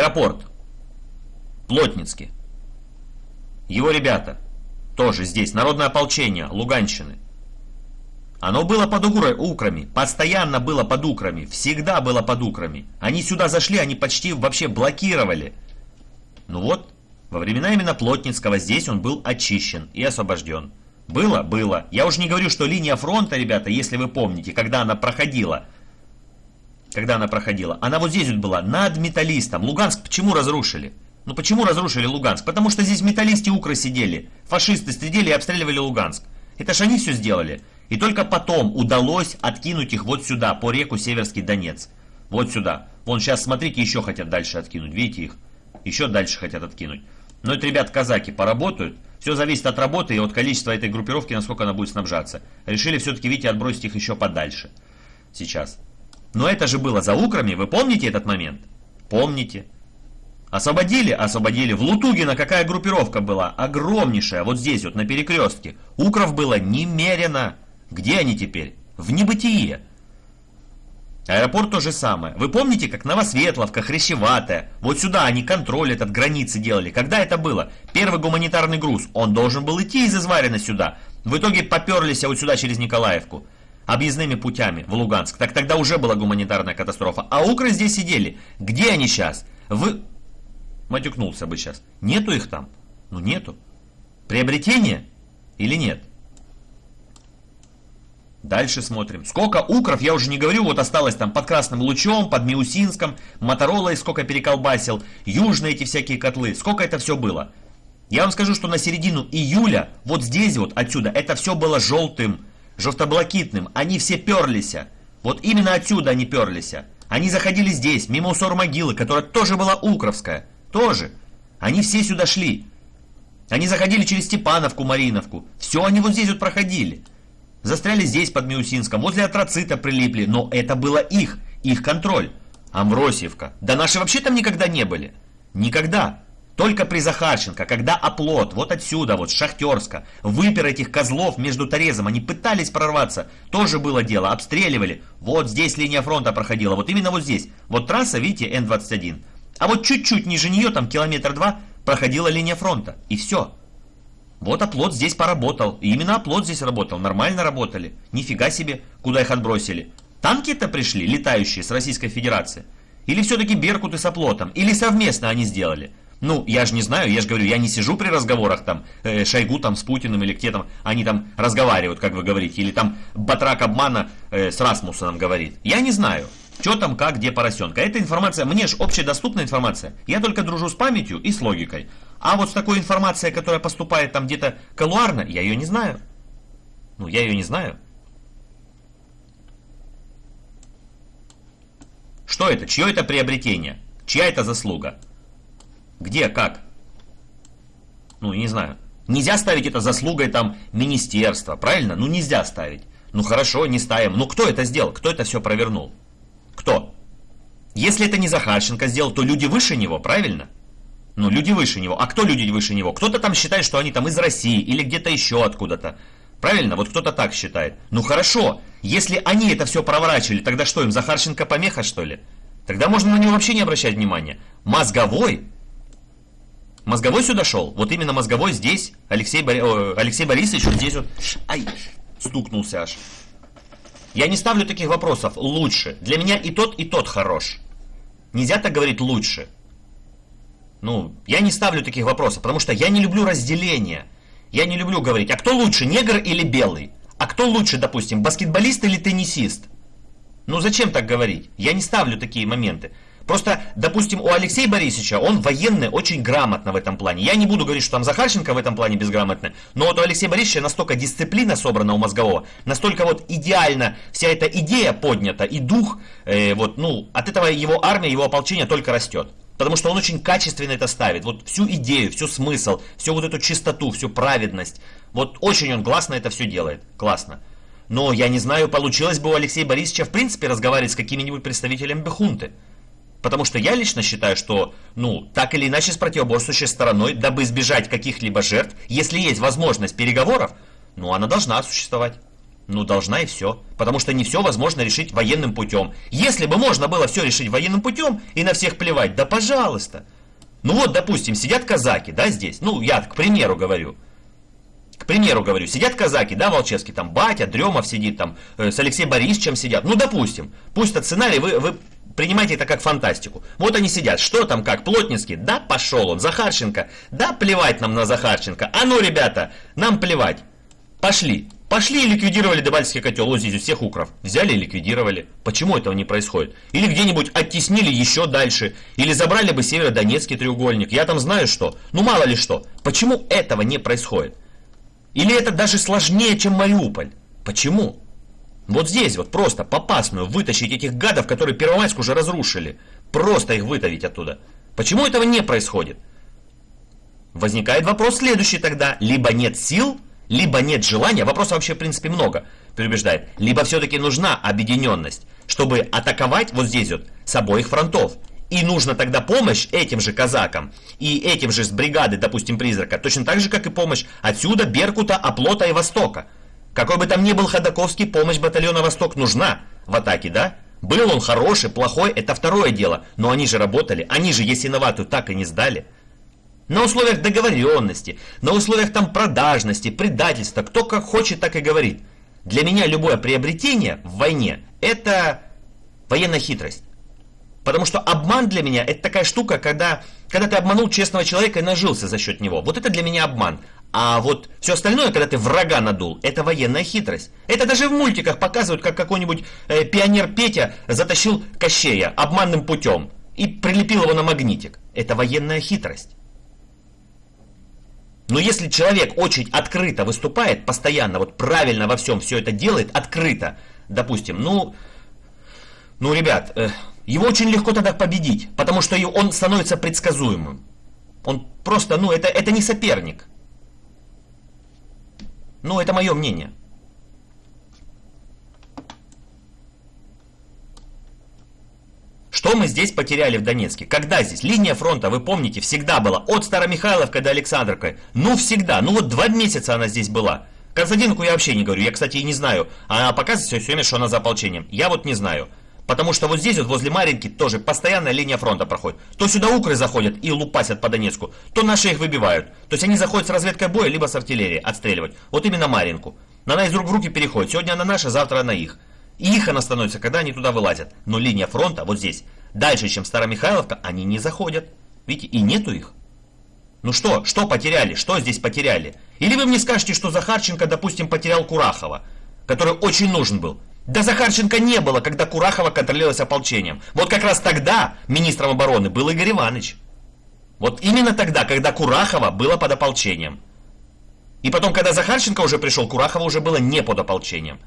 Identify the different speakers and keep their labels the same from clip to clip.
Speaker 1: Аэропорт. Плотницкий. Его ребята. Тоже здесь. Народное ополчение Луганщины. Оно было под украми, постоянно было под украми, всегда было под украми. Они сюда зашли, они почти вообще блокировали. Ну вот, во времена именно Плотницкого здесь он был очищен и освобожден. Было? Было. Я уже не говорю, что линия фронта, ребята, если вы помните, когда она проходила, когда она проходила, она вот здесь вот была, над металлистом. Луганск почему разрушили? Ну почему разрушили Луганск? Потому что здесь металлисты укры сидели, фашисты сидели и обстреливали Луганск. Это ж они все сделали. И только потом удалось откинуть их вот сюда, по реку Северский Донец. Вот сюда. Вон сейчас, смотрите, еще хотят дальше откинуть. Видите их? Еще дальше хотят откинуть. Но это, ребят, казаки поработают. Все зависит от работы и от количества этой группировки, насколько она будет снабжаться. Решили все-таки, видите, отбросить их еще подальше. Сейчас. Но это же было за Украми, вы помните этот момент? Помните. Освободили? Освободили. В Лутугино какая группировка была? Огромнейшая, вот здесь вот, на перекрестке. Укров было немерено. Где они теперь? В небытие. Аэропорт то же самое. Вы помните, как Новосветловка, Хрящеватая? Вот сюда они контроль этот границы делали. Когда это было? Первый гуманитарный груз. Он должен был идти из Изварина сюда. В итоге поперлись вот сюда через Николаевку. Объездными путями в Луганск. Так тогда уже была гуманитарная катастрофа. А укры здесь сидели. Где они сейчас? Вы... Матюкнулся бы сейчас. Нету их там? Ну нету. Приобретение или нет? Дальше смотрим. Сколько укров, я уже не говорю, вот осталось там под Красным Лучом, под Миусинском, Моторолой сколько переколбасил, южные эти всякие котлы, сколько это все было. Я вам скажу, что на середину июля, вот здесь вот, отсюда, это все было желтым, желтоблакитным, они все перлись. Вот именно отсюда они перлись. Они заходили здесь, мимо усор могилы, которая тоже была укровская, тоже. Они все сюда шли. Они заходили через Степановку, Мариновку, все они вот здесь вот проходили. Застряли здесь, под Миусинском, возле Атроцита прилипли, но это было их, их контроль. Амвросиевка. Да наши вообще там никогда не были. Никогда. Только при Захарченко, когда оплот, вот отсюда, вот, Шахтерска, выпер этих козлов между Торезом, они пытались прорваться, тоже было дело, обстреливали. Вот здесь линия фронта проходила, вот именно вот здесь. Вот трасса, видите, Н-21. А вот чуть-чуть ниже нее, там километр два, проходила линия фронта. И все. Вот оплот здесь поработал. И именно оплот здесь работал. Нормально работали. Нифига себе, куда их отбросили. Танки-то пришли, летающие с Российской Федерации. Или все-таки Беркуты с оплотом. Или совместно они сделали. Ну, я же не знаю, я же говорю, я не сижу при разговорах там, э, Шойгу там с Путиным или где там, они там разговаривают, как вы говорите, или там Батрак обмана э, с Расмусоном говорит. Я не знаю, что там, как, где поросенка. Эта информация, мне же общедоступная информация. Я только дружу с памятью и с логикой. А вот с такой информацией, которая поступает там где-то колуарно, я ее не знаю. Ну, я ее не знаю. Что это? Чье это приобретение? Чья это заслуга? Где, как? Ну, не знаю. Нельзя ставить это заслугой там министерства, правильно? Ну, нельзя ставить. Ну, хорошо, не ставим. Ну, кто это сделал? Кто это все провернул? Кто? Если это не Захарченко сделал, то люди выше него, правильно? Ну, люди выше него. А кто люди выше него? Кто-то там считает, что они там из России или где-то еще откуда-то. Правильно? Вот кто-то так считает. Ну хорошо, если они это все проворачивали, тогда что, им Захарченко помеха, что ли? Тогда можно на него вообще не обращать внимания. Мозговой? Мозговой сюда шел? Вот именно мозговой здесь. Алексей, Бори... Алексей Борисович вот здесь вот. Ай, стукнулся аж. Я не ставлю таких вопросов. Лучше. Для меня и тот, и тот хорош. Нельзя так говорить лучше. Ну, я не ставлю таких вопросов, потому что я не люблю разделения. Я не люблю говорить, а кто лучше, негр или белый? А кто лучше, допустим, баскетболист или теннисист? Ну зачем так говорить? Я не ставлю такие моменты. Просто, допустим, у Алексея Борисовича, он военный очень грамотно в этом плане. Я не буду говорить, что там Захарченко в этом плане безграмотный, но вот у Алексея Борисовича настолько дисциплина собрана у мозгового, настолько вот идеально вся эта идея поднята и дух, э, вот, ну, от этого его армия, его ополчение только растет. Потому что он очень качественно это ставит. Вот всю идею, всю смысл, всю вот эту чистоту, всю праведность. Вот очень он классно это все делает. Классно. Но я не знаю, получилось бы у Алексея Борисовича в принципе разговаривать с какими-нибудь представителями Бехунты. Потому что я лично считаю, что, ну, так или иначе с противоборствующей стороной, дабы избежать каких-либо жертв, если есть возможность переговоров, ну, она должна существовать. Ну, должна и все. Потому что не все возможно решить военным путем. Если бы можно было все решить военным путем и на всех плевать, да пожалуйста. Ну вот, допустим, сидят казаки, да, здесь. Ну, я к примеру говорю. К примеру говорю, сидят казаки, да, Волчевский, там батя, Дремов сидит, там э, с Алексеем Борисовичем сидят. Ну, допустим, пусть этот сценарий вы, вы принимайте это как фантастику. Вот они сидят, что там как, Плотницкий, да, пошел он, Захарченко, да, плевать нам на Захарченко. А ну, ребята, нам плевать. Пошли. Пошли и ликвидировали Дебальский котел, вот здесь всех укров. Взяли и ликвидировали. Почему этого не происходит? Или где-нибудь оттеснили еще дальше. Или забрали бы Северодонецкий треугольник. Я там знаю что. Ну мало ли что. Почему этого не происходит? Или это даже сложнее, чем Мариуполь? Почему? Вот здесь вот просто попасную вытащить этих гадов, которые Первомайск уже разрушили. Просто их вытавить оттуда. Почему этого не происходит? Возникает вопрос следующий тогда. Либо нет сил, либо нет желания, вопросов вообще в принципе много, переубеждает, либо все-таки нужна объединенность, чтобы атаковать вот здесь вот с обоих фронтов. И нужна тогда помощь этим же казакам и этим же с бригады, допустим, призрака, точно так же, как и помощь отсюда, Беркута, Оплота и Востока. Какой бы там ни был Ходаковский, помощь батальона Восток нужна в атаке, да? Был он хороший, плохой, это второе дело, но они же работали, они же Ясиноватую так и не сдали. На условиях договоренности, на условиях там продажности, предательства, кто как хочет, так и говорит. Для меня любое приобретение в войне – это военная хитрость. Потому что обман для меня это такая штука, когда, когда ты обманул честного человека и нажился за счет него. Вот это для меня обман. А вот все остальное, когда ты врага надул, это военная хитрость. Это даже в мультиках показывают, как какой-нибудь э, пионер Петя затащил Кощея обманным путем и прилепил его на магнитик. Это военная хитрость. Но если человек очень открыто выступает, постоянно, вот правильно во всем все это делает, открыто, допустим, ну, ну, ребят, э, его очень легко тогда победить, потому что он становится предсказуемым. Он просто, ну, это, это не соперник. Ну, это мое мнение. Что мы здесь потеряли в Донецке? Когда здесь? Линия фронта, вы помните, всегда была. От Старомихайловка до Александровка. Ну, всегда. Ну, вот два месяца она здесь была. Константинку я вообще не говорю. Я, кстати, и не знаю. Она показывает все время, что она за ополчением. Я вот не знаю. Потому что вот здесь, вот возле Маринки, тоже постоянная линия фронта проходит. То сюда укры заходят и лупасят по Донецку, то наши их выбивают. То есть они заходят с разведкой боя, либо с артиллерии отстреливать. Вот именно Маринку. Она из рук в руки переходит. Сегодня она наша, завтра она их. И их она становится, когда они туда вылазят. Но линия фронта вот здесь, дальше, чем Старомихайловка, они не заходят. Видите, и нету их. Ну что, что потеряли? Что здесь потеряли? Или вы мне скажете, что Захарченко, допустим, потерял Курахова, который очень нужен был. Да Захарченко не было, когда Курахова контролировалась ополчением. Вот как раз тогда министром обороны был Игорь Иванович. Вот именно тогда, когда Курахова было под ополчением. И потом, когда Захарченко уже пришел, Курахова уже было не под ополчением.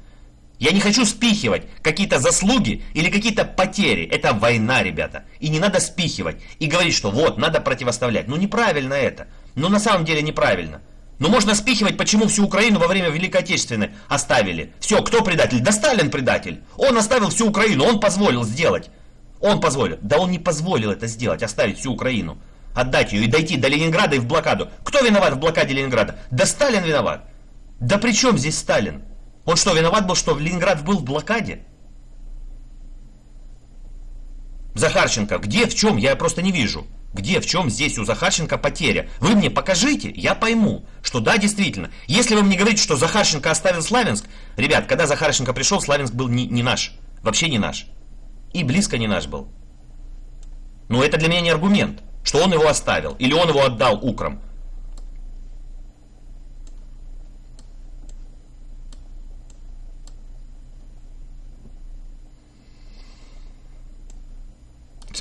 Speaker 1: Я не хочу спихивать какие-то заслуги или какие-то потери. Это война, ребята. И не надо спихивать и говорить, что вот, надо противоставлять. Ну неправильно это. Ну на самом деле неправильно. Ну можно спихивать, почему всю Украину во время Великой Отечественной оставили. Все, кто предатель? Да Сталин предатель. Он оставил всю Украину, он позволил сделать. Он позволил. Да он не позволил это сделать, оставить всю Украину. Отдать ее и дойти до Ленинграда и в блокаду. Кто виноват в блокаде Ленинграда? Да Сталин виноват. Да при чем здесь Сталин? Он что, виноват был, что Ленинград был в блокаде? Захарченко, где, в чем? Я просто не вижу. Где, в чем здесь у Захарченко потеря? Вы мне покажите, я пойму, что да, действительно. Если вы мне говорите, что Захарченко оставил Славянск, ребят, когда Захарченко пришел, Славянск был не, не наш. Вообще не наш. И близко не наш был. Но это для меня не аргумент, что он его оставил. Или он его отдал украм.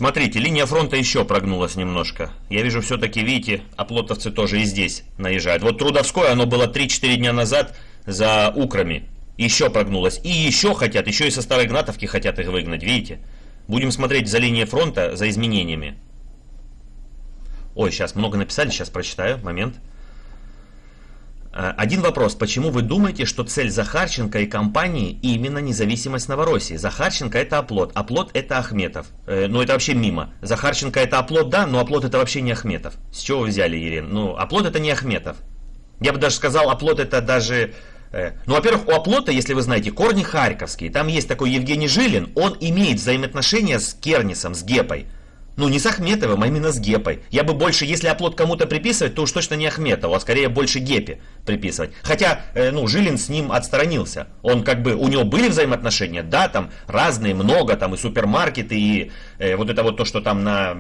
Speaker 1: Смотрите, линия фронта еще прогнулась немножко. Я вижу, все-таки, видите, оплотовцы тоже и здесь наезжают. Вот Трудовское, оно было 3-4 дня назад за Украми. Еще прогнулось. И еще хотят, еще и со Старой Гнатовки хотят их выгнать, видите? Будем смотреть за линией фронта, за изменениями. Ой, сейчас много написали, сейчас прочитаю, момент. Э, один вопрос. Почему вы думаете, что цель Захарченко и компании именно независимость Новороссии? Захарченко это оплот, оплот это Ахметов. Э, ну это вообще мимо. Захарченко это оплот, да, но оплот это вообще не Ахметов. С чего вы взяли, Ирин? Ну, оплот это не Ахметов. Я бы даже сказал, оплот это даже Э, ну, во-первых, у оплота, если вы знаете, корни харьковские. Там есть такой Евгений Жилин, он имеет взаимоотношения с Кернисом, с Гепой. Ну, не с Ахметовым, а именно с Гепой. Я бы больше, если оплот кому-то приписывать, то уж точно не Ахметову, а скорее больше Гепе приписывать. Хотя, э, ну, Жилин с ним отстранился. Он как бы, у него были взаимоотношения, да, там разные, много, там и супермаркеты, и э, вот это вот то, что там на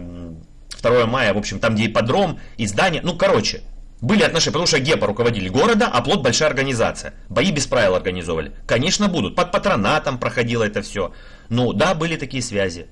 Speaker 1: 2 мая, в общем, там где ипподром, и здание, ну, короче, были отношения, потому что Гепа руководили города, а плод большая организация. Бои без правил организовывали. Конечно, будут. Под патронатом проходило это все. Ну, да, были такие связи.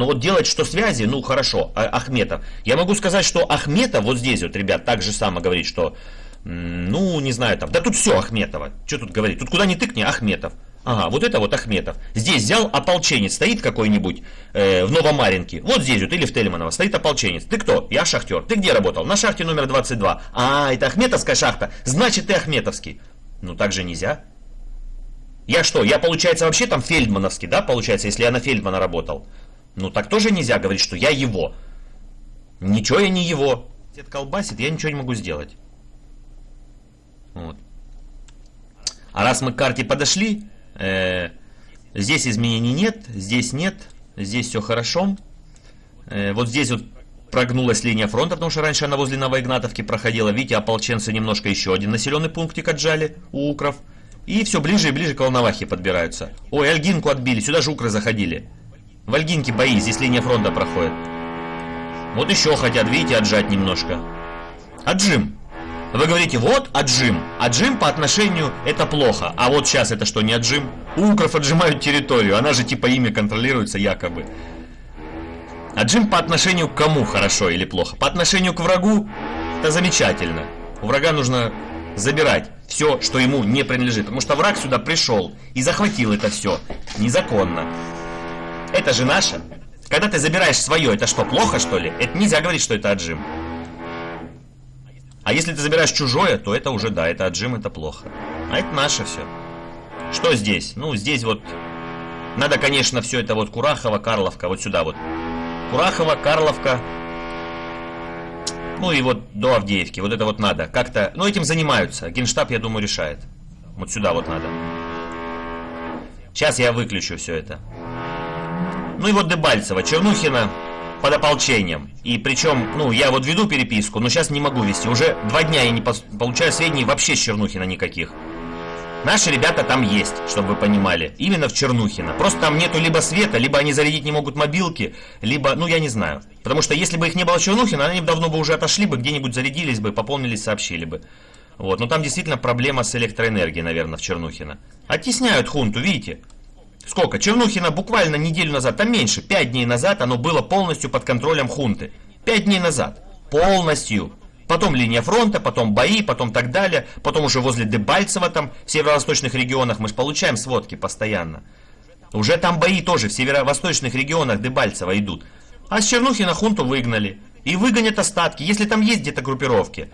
Speaker 1: Но вот делать, что связи, ну хорошо, а, Ахметов. Я могу сказать, что Ахметов вот здесь вот, ребят, так же само говорит, что, ну, не знаю, там, да тут все Ахметова. Что тут говорить? Тут куда ни тыкни, Ахметов. Ага, вот это вот Ахметов. Здесь взял ополченец, стоит какой-нибудь э, в Новомаринке. Вот здесь вот, или в Тельманово, стоит ополченец. Ты кто? Я шахтер. Ты где работал? На шахте номер 22. А, это Ахметовская шахта. Значит, ты Ахметовский. Ну, так же нельзя. Я что, я, получается, вообще там Фельдмановский, да, получается, если я на Фельдмана работал? Ну так тоже нельзя говорить, что я его. Ничего я не его. Дед колбасит, я ничего не могу сделать. Вот. А раз мы к карте подошли, э, здесь изменений нет, здесь нет, здесь все хорошо. Э, вот здесь вот прогнулась линия фронта, потому что раньше она возле Новоигнатовки проходила. Видите, ополченцы немножко еще один населенный пунктик отжали у укров. И все ближе и ближе к Волновахе подбираются. Ой, Альгинку отбили, сюда же укры заходили. В Ольгинке бои, здесь линия фронта проходит. Вот еще хотят, видите, отжать немножко. Отжим. Вы говорите, вот отжим. Отжим по отношению это плохо. А вот сейчас это что, не отжим? Укров отжимают территорию, она же типа ими контролируется якобы. Отжим по отношению к кому хорошо или плохо? По отношению к врагу это замечательно. У врага нужно забирать все, что ему не принадлежит. Потому что враг сюда пришел и захватил это все незаконно. Это же наше. Когда ты забираешь свое, это что, плохо что ли? Это нельзя говорить, что это отжим. А если ты забираешь чужое, то это уже, да, это отжим, это плохо. А это наше все. Что здесь? Ну, здесь вот... Надо, конечно, все это вот Курахова, Карловка, вот сюда вот. Курахова, Карловка. Ну и вот до Авдеевки. Вот это вот надо. Как-то... Ну, этим занимаются. Генштаб, я думаю, решает. Вот сюда вот надо. Сейчас я выключу все это. Ну и вот Дебальцева, Чернухина под ополчением. И причем, ну, я вот веду переписку, но сейчас не могу вести. Уже два дня я не получаю сведений вообще с Чернухина никаких. Наши ребята там есть, чтобы вы понимали. Именно в Чернухино. Просто там нету либо света, либо они зарядить не могут мобилки, либо, ну я не знаю. Потому что если бы их не было Чернухина, они давно бы уже отошли бы, где-нибудь зарядились бы, пополнились, сообщили бы. Вот, но там действительно проблема с электроэнергией, наверное, в Чернухино. Оттесняют хунту, видите? Сколько? Чернухина буквально неделю назад, там меньше, 5 дней назад оно было полностью под контролем хунты. 5 дней назад. Полностью. Потом линия фронта, потом бои, потом так далее. Потом уже возле Дебальцева там, в северо-восточных регионах, мы же получаем сводки постоянно. Уже там бои тоже в северо-восточных регионах Дебальцева идут. А с Чернухина хунту выгнали. И выгонят остатки, если там есть где-то группировки.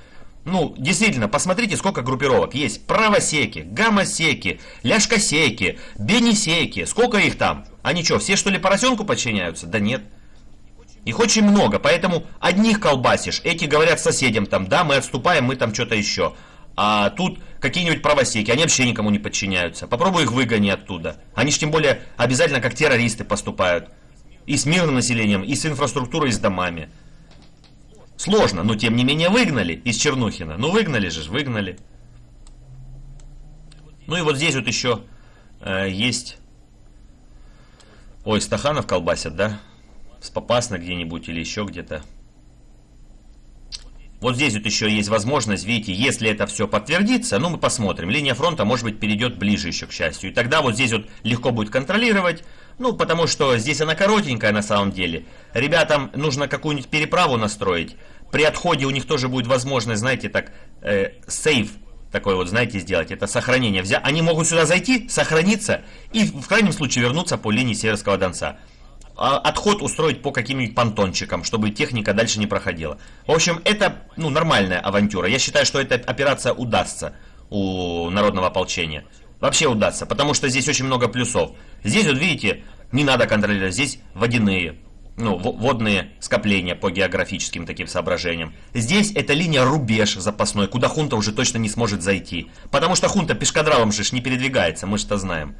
Speaker 1: Ну, действительно, посмотрите, сколько группировок есть. Правосеки, гамосеки, ляжкосеки, бенисеки. Сколько их там? Они что, все что ли поросенку подчиняются? Да нет. Их очень много, поэтому одних колбасишь, эти говорят соседям там, да, мы отступаем, мы там что-то еще. А тут какие-нибудь правосеки, они вообще никому не подчиняются. Попробуй их выгони оттуда. Они же тем более обязательно как террористы поступают. И с мирным населением, и с инфраструктурой, и с домами. Сложно, но тем не менее выгнали из Чернухина. Ну выгнали же, выгнали. Ну и вот здесь вот еще э, есть... Ой, Стаханов колбасят, да? С Попасно где-нибудь или еще где-то. Вот здесь вот еще есть возможность, видите, если это все подтвердится, ну мы посмотрим. Линия фронта, может быть, перейдет ближе еще, к счастью. И тогда вот здесь вот легко будет контролировать. Ну, потому что здесь она коротенькая на самом деле. Ребятам нужно какую-нибудь переправу настроить. При отходе у них тоже будет возможность, знаете, так, э, сейв такой вот, знаете, сделать. Это сохранение. Взя... Они могут сюда зайти, сохраниться и в крайнем случае вернуться по линии Северского Донца. А отход устроить по каким-нибудь понтончикам, чтобы техника дальше не проходила. В общем, это ну, нормальная авантюра. Я считаю, что эта операция удастся у народного ополчения. Вообще удастся, потому что здесь очень много плюсов. Здесь, вот видите, не надо контролировать, здесь водяные. ну, водные скопления по географическим таким соображениям. Здесь это линия рубеж запасной, куда хунта уже точно не сможет зайти. Потому что хунта пешкадралом же не передвигается, мы же-то знаем.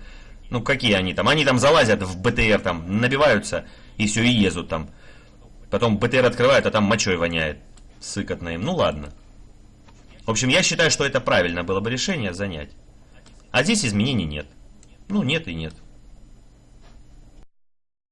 Speaker 1: Ну, какие они там? Они там залазят в БТР, там, набиваются, и все, и езут там. Потом БТР открывают, а там мочой воняет. Сыкотно им. Ну, ладно. В общем, я считаю, что это правильно было бы решение занять. А здесь изменений нет. Ну, нет и нет.